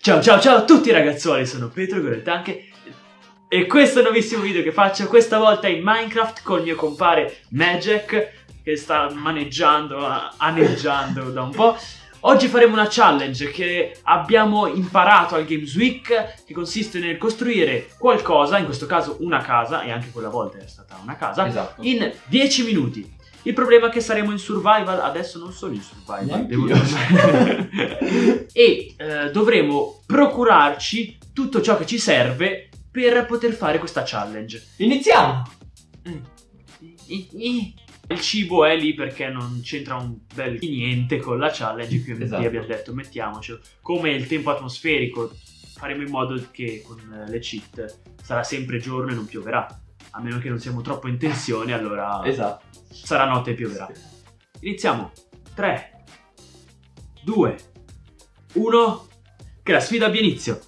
Ciao ciao ciao a tutti ragazzuoli, sono Pietro Goretanche e questo è un nuovissimo video che faccio questa volta in Minecraft con il mio compare Magic che sta maneggiando, aneggiando da un po'. Oggi faremo una challenge che abbiamo imparato al Games Week che consiste nel costruire qualcosa, in questo caso una casa, e anche quella volta è stata una casa, Esatto. in 10 minuti. Il problema è che saremo in survival, adesso non sono in survival, devo Neanch'io. e eh, dovremo procurarci tutto ciò che ci serve per poter fare questa challenge. Iniziamo! Il cibo è lì perché non c'entra un bel niente con la challenge, quindi Esatto. abbiamo detto mettiamocelo. Come il tempo atmosferico, faremo in modo che con eh, le cheat sarà sempre giorno e non pioverà. A meno che non siamo troppo in tensione, allora Esatto. sarà notte e pioverà. Iniziamo. 3, 2, 1. Che la sfida abbia inizio.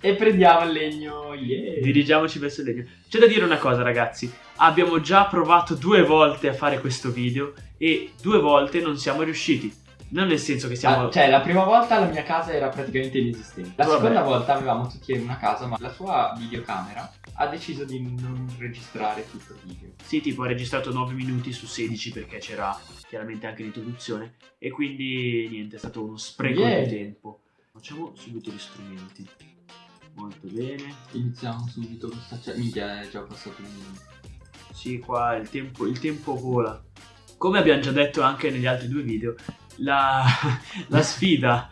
E prendiamo il legno, yeah! Dirigiamoci verso il legno. C'è da dire una cosa, ragazzi. Abbiamo già provato due volte a fare questo video e due volte non siamo riusciti. Non nel senso che siamo. Ah, cioè, la prima volta la mia casa era praticamente inesistente. La Vabbè. seconda volta avevamo tutti una casa, ma la sua videocamera ha deciso di non registrare tutto il video. Sì, tipo, ha registrato 9 minuti su 16 perché c'era chiaramente anche l'introduzione. E quindi niente, è stato uno spreco Yeah. di tempo. Facciamo subito gli strumenti. Molto bene. Iniziamo subito questa cioè, minchia, è già passato un minuto. Sì, qua il tempo, il tempo vola. Come abbiamo già detto anche negli altri due video, la, la sfida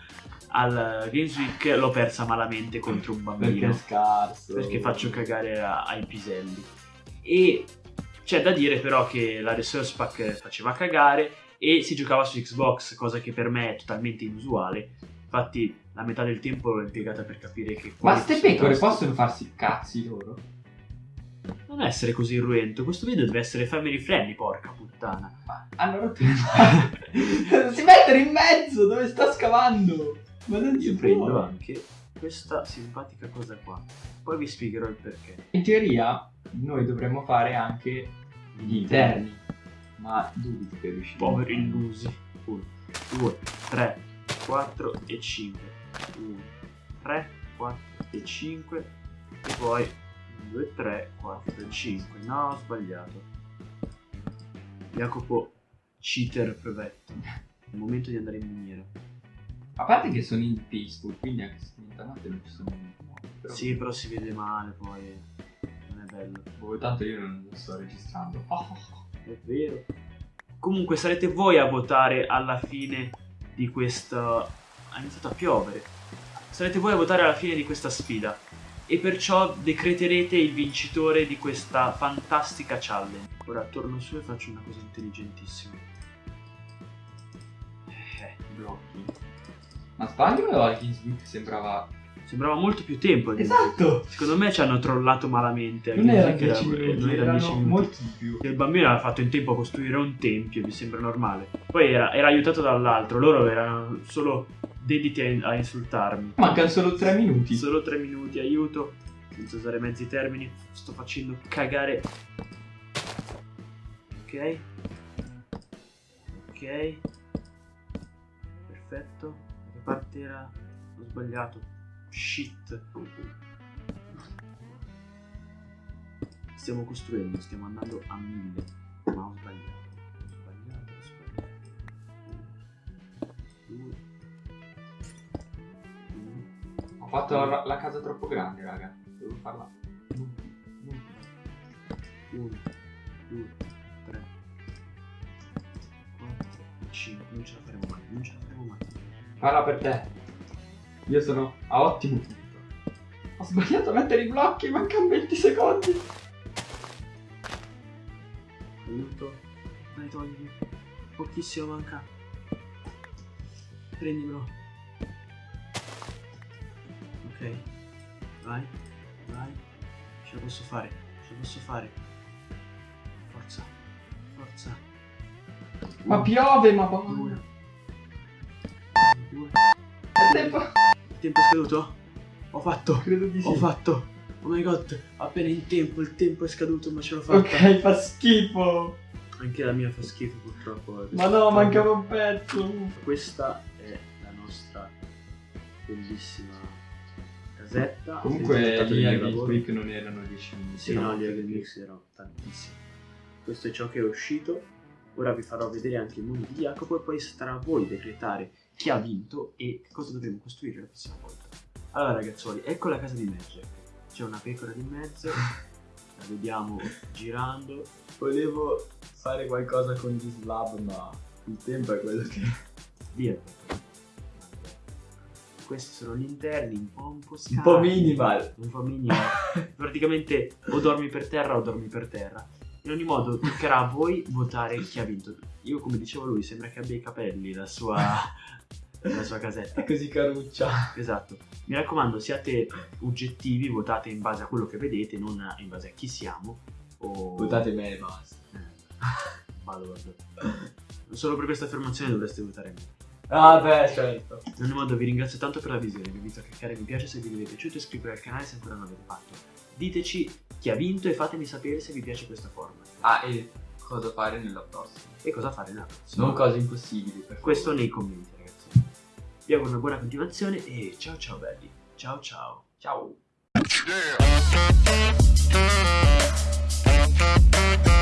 al Games Week l'ho persa malamente contro un Perché bambino. è scarso. Perché faccio cagare a- ai piselli. E c'è da dire però che la Resource Pack faceva cagare e si giocava su Xbox, cosa che per me è totalmente inusuale. Infatti la metà del tempo l'ho impiegata per capire che... Ma quali ste sono i pecore possono farsi cazzi loro? Non essere così irruento, questo video deve essere family friendly, porca puttana. Ma allora tu si mettere in mezzo dove sta scavando. Ma non Io si prendo può. anche questa simpatica cosa qua. Poi vi spiegherò il perché. In teoria noi dovremmo fare anche gli interni. Ma dubito che riusciremo. Poveri illusi. 1, 2, 3, 4 e 5. 1, 3, 4 e 5. E poi 1, 2, 3, 4 e 5. No, ho sbagliato. Jacopo cheater provetto. È il momento di andare in miniera. A parte che sono in peaceful, quindi anche se in notte non ci sono niente. Però, Sì, però si vede male poi. Non è bello. boh, tanto io non lo sto registrando. Oh. È vero. Comunque sarete voi a votare alla fine di questa... Ha iniziato a piovere. Sarete voi a votare alla fine di questa sfida. E perciò decreterete il vincitore di questa fantastica challenge. Ora torno su e faccio una cosa intelligentissima. Eh, blocchi. Ma sbaglio o al Games Week sembrava... Sembrava molto più tempo. Esatto! Secondo me ci hanno trollato malamente. Non perché 10 era- minuti, non erano 10 erano minuti. molti di più. Il bambino aveva fatto in tempo a costruire un tempio, mi sembra normale. Poi era, era aiutato dall'altro, loro erano solo dediti a, a insultarmi. Mancano solo 3 minuti. Solo tre minuti, aiuto, senza usare mezzi termini, sto facendo cagare. Ok. Ok. Perfetto. Che parte era? Ho sbagliato. Shit. Stiamo costruendo, stiamo andando a mille. Fatto la, la casa troppo grande, raga. Devo farla. Non più, non più. 1, 2, 3, 4, 5. Non ce la faremo mai, non ce la faremo mai. Parla per te. Io sono a ottimo punto. Ho sbagliato a mettere i blocchi, mancano 20 secondi. Aiuto. Dai, togli. Pochissimo manca. Prendimelo. Ok. Vai. Vai. Ce la posso fare. Ce la posso fare. Forza. Forza. Ma piove, ma. Due. È tempo. Il tempo è scaduto? Ho fatto. Credo di sì. Ho fatto. Oh my god, appena in tempo, il tempo è scaduto, ma ce l'ho fatta. Ok, fa schifo. Anche la mia fa schifo purtroppo. Ma no, mancava un pezzo. Questa è la nostra bellissima casetta. Comunque Game lavoro. Freak non erano 10 minuti. Sì, no, gli Eagle Mix erano tantissimi. Questo è ciò che è uscito. Ora vi farò vedere anche il mondo di Jacopo e poi starà a voi decretare chi ha vinto e cosa dovremo costruire la prossima volta. Allora ragazzuoli, ecco la casa di Magic. C'è una pecora di mezzo, la vediamo girando. Volevo fare qualcosa con gli slab, ma il tempo è quello che... Via pecora. Questi sono gli interni, un po', un po' Un scarsi. po' minimal. un po' minimal. Praticamente o dormi per terra o dormi per terra. In ogni modo, toccherà a voi votare chi ha vinto. Io, come dicevo lui, sembra che abbia i capelli la sua, la sua casetta. È così caruccia. Esatto. Mi raccomando, siate oggettivi, votate in base a quello che vedete, non in base a chi siamo. O... Votate me e basta. Eh, balordo. Solo per questa affermazione dovreste votare me. Ah beh, certo. In ogni modo vi ringrazio tanto per la visione, vi invito a cliccare mi piace se vi è piaciuto e iscrivervi al canale se ancora non l'avete fatto. Diteci chi ha vinto e fatemi sapere se vi piace questa forma. Ah, e cosa fare nella prossima? E cosa fare nella prossima. Non cose impossibili, per Questo nei commenti ragazzi. Vi auguro una buona continuazione e ciao ciao belli. Ciao ciao. Ciao. Yeah.